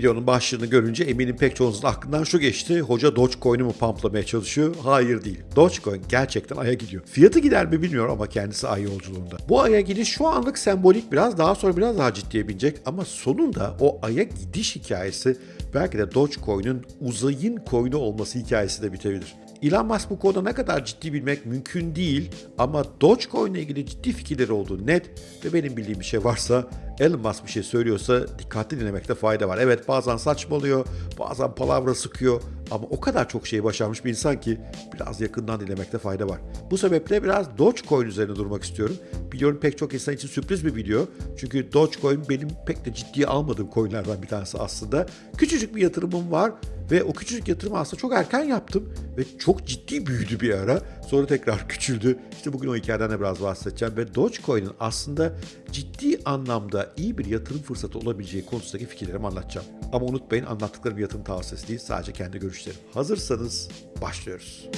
Videonun başlığını görünce eminim pek çoğunuzun aklından şu geçti. Hoca Dogecoin'i mi pamplamaya çalışıyor? Hayır değil. Dogecoin gerçekten aya gidiyor. Fiyatı gider mi bilmiyorum ama kendisi ay yolculuğunda. Bu aya gidiş şu anlık sembolik biraz daha sonra biraz daha ciddiye binecek ama sonunda o aya gidiş hikayesi belki de Dogecoin'in uzayın coin'i olması hikayesi de bitebilir. Elon Musk bu konuda ne kadar ciddi bilmek mümkün değil ama Dogecoin ile ilgili ciddi fikirleri olduğu net ve benim bildiğim bir şey varsa Elon Musk bir şey söylüyorsa dikkatli dinlemekte fayda var. Evet bazen saçmalıyor, bazen palavra sıkıyor ama o kadar çok şeyi başarmış bir insan ki biraz yakından dinlemekte fayda var. Bu sebeple biraz Dogecoin üzerine durmak istiyorum. Biliyorum pek çok insan için sürpriz bir video. Çünkü Dogecoin benim pek de ciddiye almadığım coinlerden bir tanesi aslında. Küçücük bir yatırımım var ve o küçücük yatırımı aslında çok erken yaptım ve çok ciddi büyüdü bir ara. Sonra tekrar küçüldü. İşte bugün o hikayeden de biraz bahsedeceğim ve Dogecoin'in aslında ciddi anlamda iyi bir yatırım fırsatı olabileceği konusundaki fikirlerimi anlatacağım. Ama unutmayın anlattıklarım yatırım tavsiyesi değil sadece kendi görüşlerim. Hazırsanız başlıyoruz.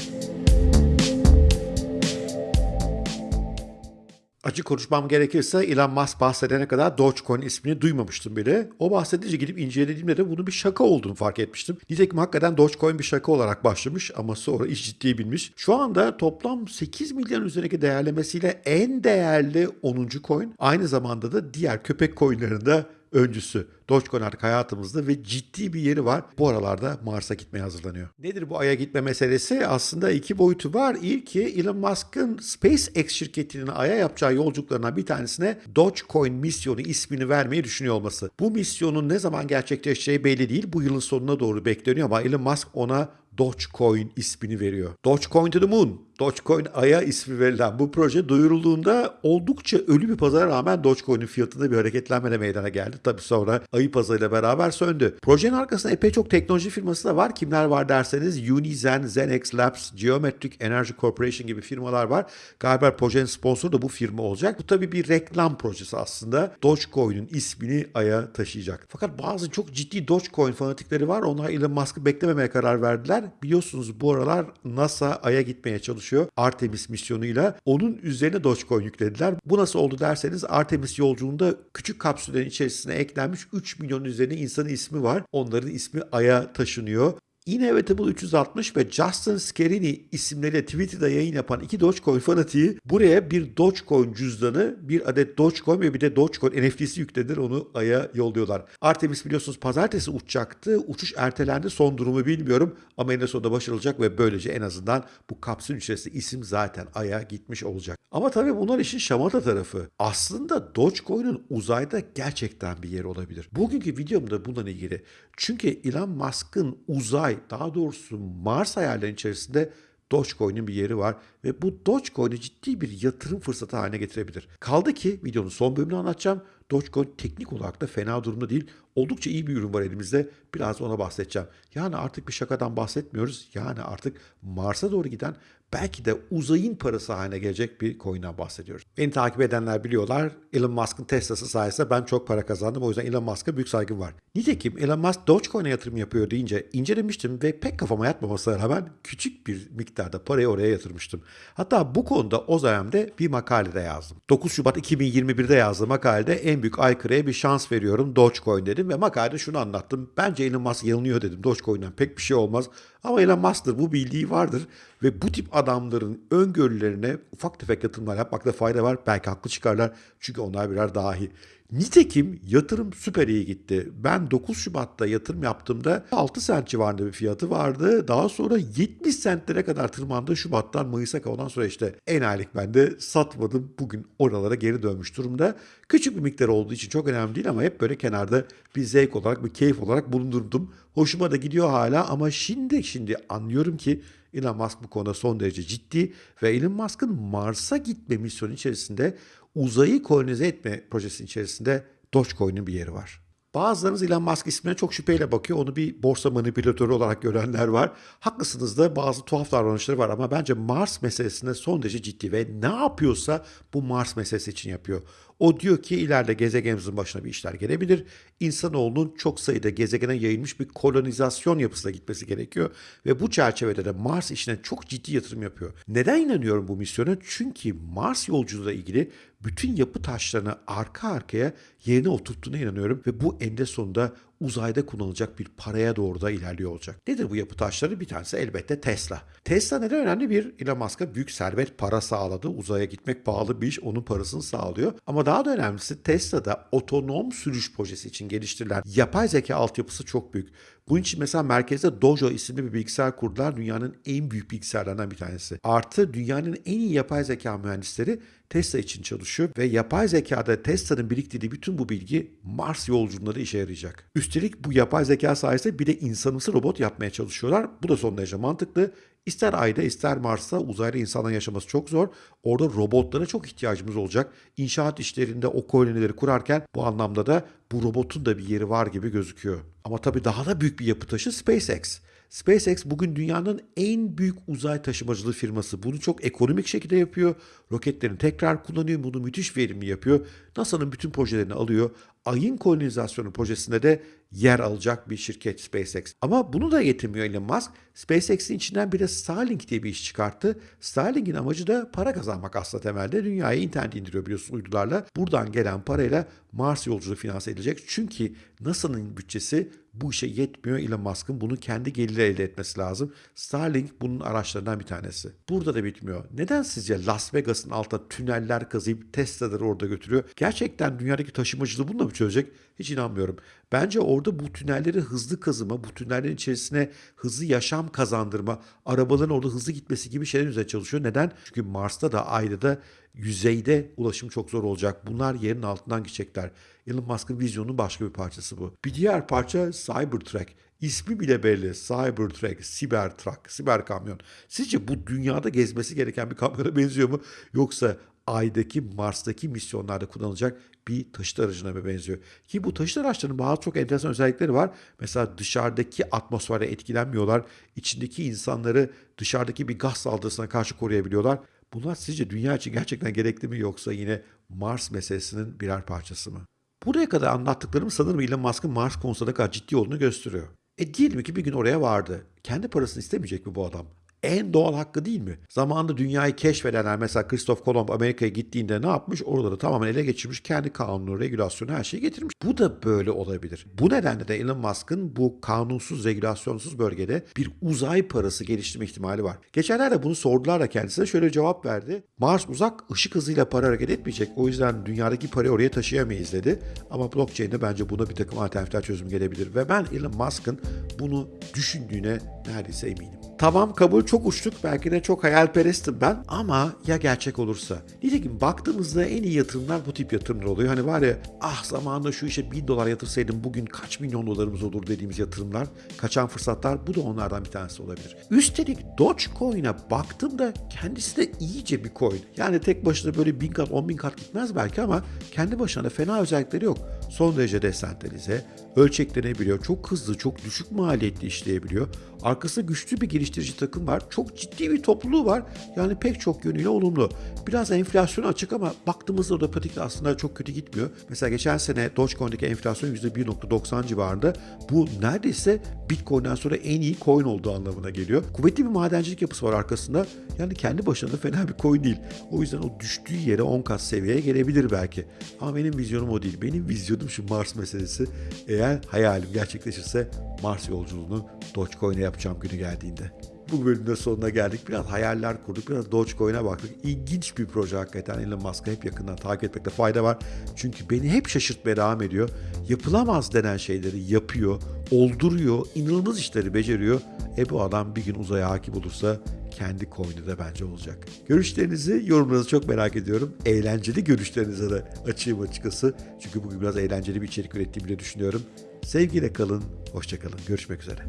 Açık konuşmam gerekirse Elon Musk bahsedene kadar Dogecoin ismini duymamıştım bile. O bahsedince gidip incelediğimde de bunun bir şaka olduğunu fark etmiştim. Nitekim hakikaten Dogecoin bir şaka olarak başlamış ama sonra iş ciddiye binmiş. Şu anda toplam 8 milyon üzerindeki değerlemesiyle en değerli 10. coin. Aynı zamanda da diğer köpek coinlerinde öncüsü. Dogecoin hayatımızda ve ciddi bir yeri var. Bu aralarda Mars'a gitmeye hazırlanıyor. Nedir bu Ay'a gitme meselesi? Aslında iki boyutu var. İlki Elon Musk'ın SpaceX şirketinin Ay'a yapacağı yolculuklarına bir tanesine Dogecoin misyonu ismini vermeyi düşünüyor olması. Bu misyonun ne zaman gerçekleşeceği belli değil. Bu yılın sonuna doğru bekleniyor ama Elon Musk ona Dogecoin ismini veriyor. Dogecoin to the moon. Dogecoin Ay'a ismi verilen bu proje duyurulduğunda oldukça ölü bir pazara rağmen Dogecoin'in fiyatında bir hareketlenme de meydana geldi. Tabii sonra ayı pazarıyla beraber söndü. Projenin arkasında epey çok teknoloji firması da var. Kimler var derseniz Unizen, Zenex Labs, Geometric Energy Corporation gibi firmalar var. Galiba projenin sponsoru da bu firma olacak. Bu tabii bir reklam projesi aslında. Dogecoin'in ismini Ay'a taşıyacak. Fakat bazı çok ciddi Dogecoin fanatikleri var. Onlar Elon Musk'ı beklememeye karar verdiler. Biliyorsunuz bu aralar NASA Ay'a gitmeye çalışıyor. Artemis misyonuyla. Onun üzerine Dogecoin yüklediler. Bu nasıl oldu derseniz Artemis yolculuğunda küçük kapsüllerin içerisine eklenmiş 3 milyon üzerine insanın ismi var. Onların ismi Ay'a taşınıyor. Inevitable 360 ve Justin Scarini isimleriyle Twitter'da yayın yapan iki Dogecoin fanatiği buraya bir Dogecoin cüzdanı, bir adet Dogecoin ve bir de Dogecoin NFT'si yüklediler. Onu Ay'a yolluyorlar. Artemis biliyorsunuz pazartesi uçacaktı. Uçuş ertelendi. Son durumu bilmiyorum ama en sonunda başarılacak ve böylece en azından bu kapsül içerisinde isim zaten Ay'a gitmiş olacak. Ama tabii bunlar işin şamata tarafı. Aslında Dogecoin'in uzayda gerçekten bir yeri olabilir. Bugünkü videomda bununla ilgili. Çünkü Elon Musk'ın uzay, daha doğrusu Mars hayallerinin içerisinde Dogecoin'in bir yeri var ve bu Dogecoin'i ciddi bir yatırım fırsatı haline getirebilir. Kaldı ki videonun son bölümünü anlatacağım. Dogecoin teknik olarak da fena durumda değil. Oldukça iyi bir ürün var elimizde. Biraz ona bahsedeceğim. Yani artık bir şakadan bahsetmiyoruz. Yani artık Mars'a doğru giden belki de uzayın parası haline gelecek bir coin'den bahsediyoruz. Beni takip edenler biliyorlar. Elon Musk'ın Tesla'sı sayesinde ben çok para kazandım. O yüzden Elon Musk'a büyük saygım var. Nitekim Elon Musk Dogecoin'e yatırım yapıyor deyince incelemiştim ve pek kafama yatmamasına rağmen küçük bir miktarda parayı oraya yatırmıştım. Hatta bu konuda o dönemde bir makalede yazdım. 9 Şubat 2021'de yazdığım makalede en büyük aykırıya bir şans veriyorum Dogecoin dedim ve makalede şunu anlattım. Bence Elon Musk yanılıyor dedim. Dogecoin'den pek bir şey olmaz. Ama Elon Musk'tır bu bildiği vardır ve bu tip adamların öngörülerine ufak tefek yatırımlar yapmakta fayda var. Belki haklı çıkarlar çünkü onlar birer dahi. Nitekim yatırım süper iyi gitti. Ben 9 Şubat'ta yatırım yaptığımda 6 sent civarında bir fiyatı vardı. Daha sonra 70 sentlere kadar tırmandı Şubat'tan Mayıs'a ondan sonra işte en aylık ben de satmadım. Bugün oralara geri dönmüş durumda. Küçük bir miktar olduğu için çok önemli değil ama hep böyle kenarda bir zevk olarak, bir keyif olarak bulundurdum. Hoşuma da gidiyor hala ama şimdi şimdi anlıyorum ki Elon Musk bu konuda son derece ciddi ve Elon Musk'ın Mars'a gitme misyonu içerisinde uzayı kolonize etme projesinin içerisinde Dogecoin'in bir yeri var. Bazılarınız Elon Musk ismine çok şüpheyle bakıyor. Onu bir borsa manipülatörü olarak görenler var. Haklısınız da bazı tuhaf davranışları var ama bence Mars meselesinde son derece ciddi ve ne yapıyorsa bu Mars meselesi için yapıyor. O diyor ki ileride gezegenimizin başına bir işler gelebilir. İnsanoğlunun çok sayıda gezegene yayılmış bir kolonizasyon yapısına gitmesi gerekiyor. Ve bu çerçevede de Mars işine çok ciddi yatırım yapıyor. Neden inanıyorum bu misyona? Çünkü Mars yolculuğuyla ilgili bütün yapı taşlarını arka arkaya yerine oturttuğuna inanıyorum. Ve bu eninde sonunda uzayda kullanılacak bir paraya doğru da ilerliyor olacak. Nedir bu yapı taşları? Bir tanesi elbette Tesla. Tesla neden önemli? Bir Elon Musk'a büyük servet para sağladı. Uzaya gitmek pahalı bir iş. Onun parasını sağlıyor. Ama daha da önemlisi Tesla'da otonom sürüş projesi için geliştirilen yapay zeka altyapısı çok büyük. Bunun için mesela merkezde Dojo isimli bir bilgisayar kurdular. Dünyanın en büyük bilgisayarlarından bir tanesi. Artı dünyanın en iyi yapay zeka mühendisleri Tesla için çalışıyor ve yapay zekada Tesla'nın biriktirdiği bütün bu bilgi Mars yolculuğunda da işe yarayacak. Üstelik bu yapay zeka sayesinde bir de insanımsı robot yapmaya çalışıyorlar. Bu da son derece mantıklı. İster Ay'da ister Mars'ta uzayda insanların yaşaması çok zor. Orada robotlara çok ihtiyacımız olacak. İnşaat işlerinde o kolonileri kurarken bu anlamda da bu robotun da bir yeri var gibi gözüküyor. Ama tabii daha da büyük bir yapı taşı SpaceX. SpaceX bugün dünyanın en büyük uzay taşımacılığı firması. Bunu çok ekonomik şekilde yapıyor. Roketlerini tekrar kullanıyor. Bunu müthiş verimli yapıyor. NASA'nın bütün projelerini alıyor. Ayın kolonizasyonu projesinde de yer alacak bir şirket SpaceX. Ama bunu da yetinmiyor Elon Musk. SpaceX'in içinden bir de Starlink diye bir iş çıkarttı. Starlink'in amacı da para kazanmak aslında temelde. Dünyaya internet indiriyor biliyorsun uydularla. Buradan gelen parayla Mars yolculuğu finanse edilecek. Çünkü NASA'nın bütçesi bu işe yetmiyor. Elon Musk'ın bunu kendi geliri elde etmesi lazım. Starlink bunun araçlarından bir tanesi. Burada da bitmiyor. Neden sizce Las Vegas'ın altında tüneller kazıyıp Tesla'ları orada götürüyor? Gerçekten dünyadaki taşımacılığı bununla mı çözecek? Hiç inanmıyorum. Bence orada bu tünelleri hızlı kazıma, bu tünellerin içerisine hızlı yaşam kazandırma, arabaların orada hızlı gitmesi gibi şeyler üzerine çalışıyor. Neden? Çünkü Mars'ta da Ay'da da yüzeyde ulaşım çok zor olacak. Bunlar yerin altından gidecekler. Elon Musk'ın vizyonunun başka bir parçası bu. Bir diğer parça Cybertruck. İsmi bile belli. Cybertruck, Cybertruck, siber kamyon. Sizce bu dünyada gezmesi gereken bir kamyona benziyor mu? Yoksa Ay'daki, Mars'taki misyonlarda kullanılacak bir taşıt aracına benziyor? Ki bu taşıt araçlarının bazı çok enteresan özellikleri var. Mesela dışarıdaki atmosfere etkilenmiyorlar. İçindeki insanları dışarıdaki bir gaz saldırısına karşı koruyabiliyorlar. Bunlar sizce dünya için gerçekten gerekli mi yoksa yine Mars meselesinin birer parçası mı? Buraya kadar anlattıklarım sanırım Elon Musk'ın Mars konusunda kadar ciddi olduğunu gösteriyor. E diyelim ki bir gün oraya vardı. Kendi parasını istemeyecek mi bu adam? En doğal hakkı değil mi? Zamanında dünyayı keşfedenler mesela Christoph Kolomb Amerika'ya gittiğinde ne yapmış? Oraları tamamen ele geçirmiş. Kendi kanunu, regülasyonu her şeyi getirmiş. Bu da böyle olabilir. Bu nedenle de Elon Musk'ın bu kanunsuz, regülasyonsuz bölgede bir uzay parası geliştirme ihtimali var. Geçenlerde bunu sordular da kendisine şöyle cevap verdi. Mars uzak, ışık hızıyla para hareket etmeyecek. O yüzden dünyadaki parayı oraya taşıyamayız dedi. Ama blockchain'de bence buna bir takım alternatifler çözüm gelebilir. Ve ben Elon Musk'ın bunu düşündüğüne neredeyse eminim. Tamam kabul çok uçtuk. Belki de çok hayalperestim ben. Ama ya gerçek olursa? Nitekim baktığımızda en iyi yatırımlar bu tip yatırımlar oluyor. Hani var ya ah zamanında şu işe 1000 dolar yatırsaydım bugün kaç milyon dolarımız olur dediğimiz yatırımlar. Kaçan fırsatlar bu da onlardan bir tanesi olabilir. Üstelik Dogecoin'e baktığımda kendisi de iyice bir coin. Yani tek başına böyle 1000 kat 10 bin kat gitmez belki ama kendi başına da fena özellikleri yok. Son derece desentralize, ölçeklenebiliyor, çok hızlı, çok düşük maliyetli işleyebiliyor. Arkasında güçlü bir geliştirici takım var. Çok ciddi bir topluluğu var. Yani pek çok yönüyle olumlu. Biraz enflasyon açık ama baktığımızda da pratikte aslında çok kötü gitmiyor. Mesela geçen sene Dogecoin'deki enflasyon %1.90 civarında. Bu neredeyse Bitcoin'den sonra en iyi coin olduğu anlamına geliyor. Kuvvetli bir madencilik yapısı var arkasında. Yani kendi başına da fena bir coin değil. O yüzden o düştüğü yere 10 kat seviyeye gelebilir belki. Ama benim vizyonum o değil. Benim vizyonum şu Mars meselesi. Eğer hayalim gerçekleşirse Mars yolculuğunu Dogecoin'e yapacağım günü geldiğinde. Bu bölümde sonuna geldik. Biraz hayaller kurduk. Biraz Dogecoin'e baktık. İlginç bir proje hakikaten. Elon Musk'ı hep yakından takip etmekte fayda var. Çünkü beni hep şaşırtmaya devam ediyor. Yapılamaz denen şeyleri yapıyor, olduruyor, inanılmaz işleri beceriyor. E bu adam bir gün uzaya hakim olursa kendi coin'i de bence olacak. Görüşlerinizi, yorumlarınızı çok merak ediyorum. Eğlenceli görüşlerinize de açayım açıkçası. Çünkü bugün biraz eğlenceli bir içerik ürettiğimi de düşünüyorum. Sevgiyle kalın, hoşçakalın. Görüşmek üzere.